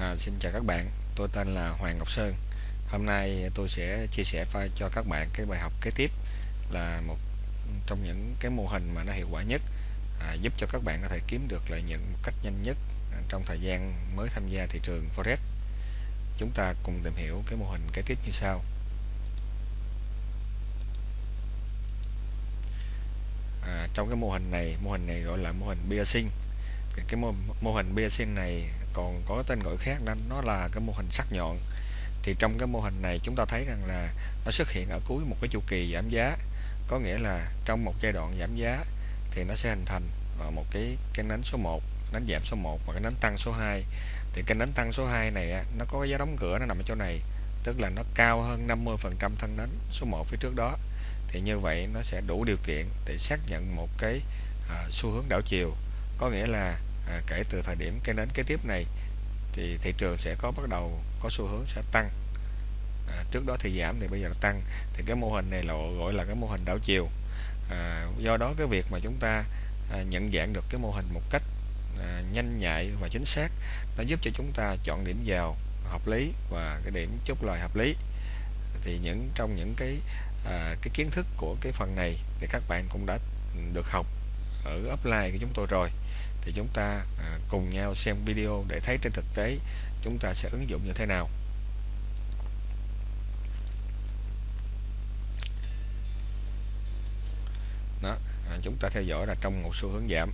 À, xin chào các bạn, tôi tên là Hoàng Ngọc Sơn. Hôm nay tôi sẽ chia sẻ cho các bạn cái bài học kế tiếp là một trong những cái mô hình mà nó hiệu quả nhất à, giúp cho các bạn có thể kiếm được lợi nhuận một cách nhanh nhất à, trong thời gian mới tham gia thị trường Forex. Chúng ta cùng tìm hiểu cái mô hình kế tiếp như sau. À, trong cái mô hình này, mô hình này gọi là mô hình Pearson cái, cái mô, mô hình Bayesian này còn có tên gọi khác đó nó là cái mô hình sắc nhọn. Thì trong cái mô hình này chúng ta thấy rằng là nó xuất hiện ở cuối một cái chu kỳ giảm giá. Có nghĩa là trong một giai đoạn giảm giá thì nó sẽ hình thành một cái cái nến số 1 nến giảm số 1 và cái nến tăng số 2 thì cái nến tăng số 2 này nó có cái giá đóng cửa nó nằm ở chỗ này tức là nó cao hơn 50% thân nến số 1 phía trước đó. Thì như vậy nó sẽ đủ điều kiện để xác nhận một cái à, xu hướng đảo chiều. Có nghĩa là à, kể từ thời điểm cái nến kế tiếp này thì thị trường sẽ có bắt đầu có xu hướng sẽ tăng. À, trước đó thì giảm thì bây giờ tăng. Thì cái mô hình này là gọi là cái mô hình đảo chiều. À, do đó cái việc mà chúng ta à, nhận dạng được cái mô hình một cách à, nhanh nhạy và chính xác nó giúp cho chúng ta chọn điểm vào hợp lý và cái điểm chốt lời hợp lý. Thì những trong những cái à, cái kiến thức của cái phần này thì các bạn cũng đã được học ở offline của chúng tôi rồi thì chúng ta à, cùng nhau xem video để thấy trên thực tế chúng ta sẽ ứng dụng như thế nào. Đó à, chúng ta theo dõi là trong một xu hướng giảm.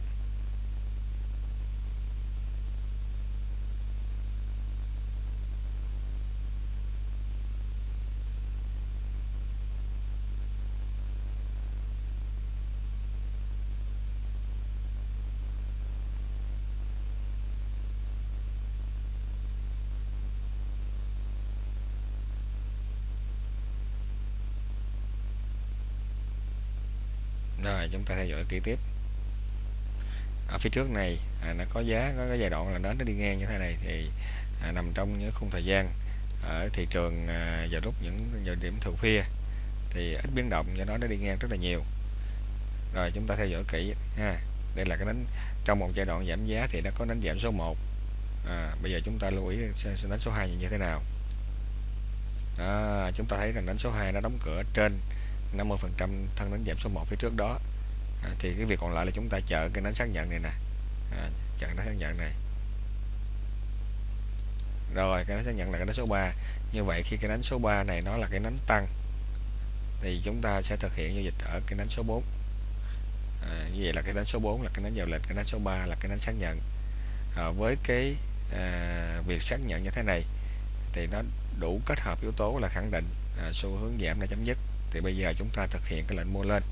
Rồi chúng ta theo dõi kỹ tiếp. Ở phía trước này à, nó có giá có cái giai đoạn là đến nó đi ngang như thế này thì à, nằm trong những khung thời gian ở thị trường à, vào lúc những giờ điểm thường khuya thì ít biến động do đó nó đi ngang rất là nhiều. Rồi chúng ta theo dõi kỹ ha đây là cái đánh trong một giai đoạn giảm giá thì nó có đánh giảm số 1 à, bây giờ chúng ta lưu ý sẽ đánh số 2 như thế nào. Đó, chúng ta thấy rằng đánh số 2 nó đóng cửa trên 50% thân đánh giảm số 1 phía trước đó. À, thì cái việc còn lại là chúng ta chờ cái đánh xác nhận này nè. À, chờ đánh xác nhận này. Rồi cái đánh xác nhận là cái đánh số 3 như vậy khi cái đánh số 3 này nó là cái đánh tăng thì chúng ta sẽ thực hiện giao dịch ở cái đánh số 4 à, như vậy là cái đánh số 4 là cái đánh giao lệnh cái đánh số 3 là cái đánh xác nhận. À, với cái à, việc xác nhận như thế này thì nó đủ kết hợp yếu tố là khẳng định à, xu hướng giảm đã chấm dứt thì bây giờ chúng ta thực hiện cái lệnh mua lên.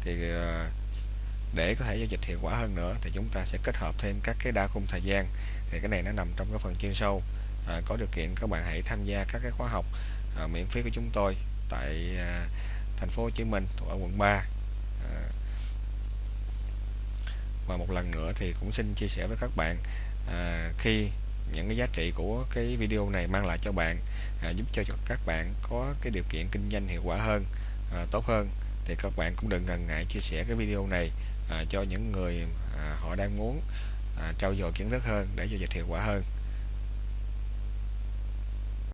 Thì ờ, để có thể giao dịch hiệu quả hơn nữa thì chúng ta sẽ kết hợp thêm các cái đa khung thời gian. Thì cái này nó nằm trong cái phần chuyên sâu. À, có điều kiện các bạn hãy tham gia các cái khóa học à, miễn phí của chúng tôi tại à, thành phố Hồ Chí Minh thuộc ở quận 3 à, và một lần nữa thì cũng xin chia sẻ với các bạn à, khi những cái giá trị của cái video này mang lại cho bạn à, giúp cho các bạn có cái điều kiện kinh doanh hiệu quả hơn à, tốt hơn thì các bạn cũng đừng ngần ngại chia sẻ cái video này à, cho những người à, họ đang muốn à, trau dồi kiến thức hơn để giao dịch hiệu quả hơn.